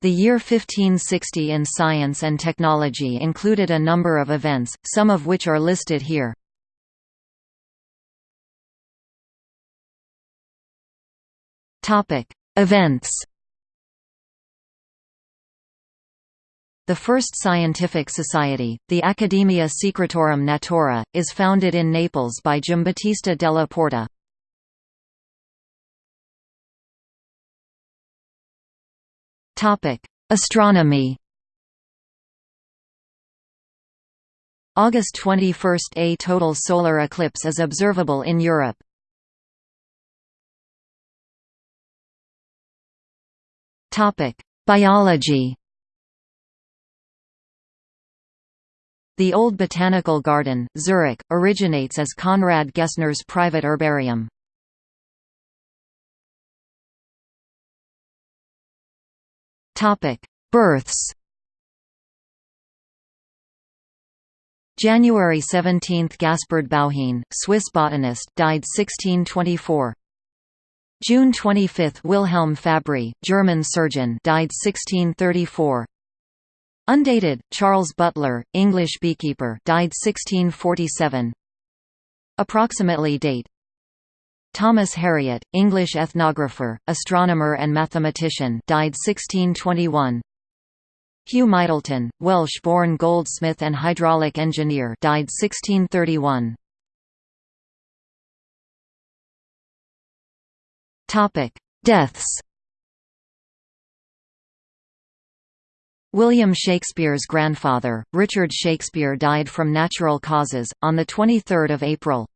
The year 1560 in science and technology included a number of events, some of which are listed here. Events The first scientific society, the Academia Secretorum Natura, is founded in Naples by Giambattista della Porta. Astronomy August 21 – A total solar eclipse is observable in Europe. Biology The Old Botanical Garden, Zurich, originates as Konrad Gessner's private herbarium. Births January 17 – Gaspard Bauhin, Swiss botanist died 1624 June 25 – Wilhelm Fabry, German surgeon died 1634 Undated, Charles Butler, English beekeeper died 1647 Approximately date Thomas Harriot, English ethnographer, astronomer and mathematician died 1621 Hugh Myddelton, Welsh-born goldsmith and hydraulic engineer died 1631 Topic: Deaths. William Shakespeare's grandfather, Richard Shakespeare died from natural causes, on 23 April.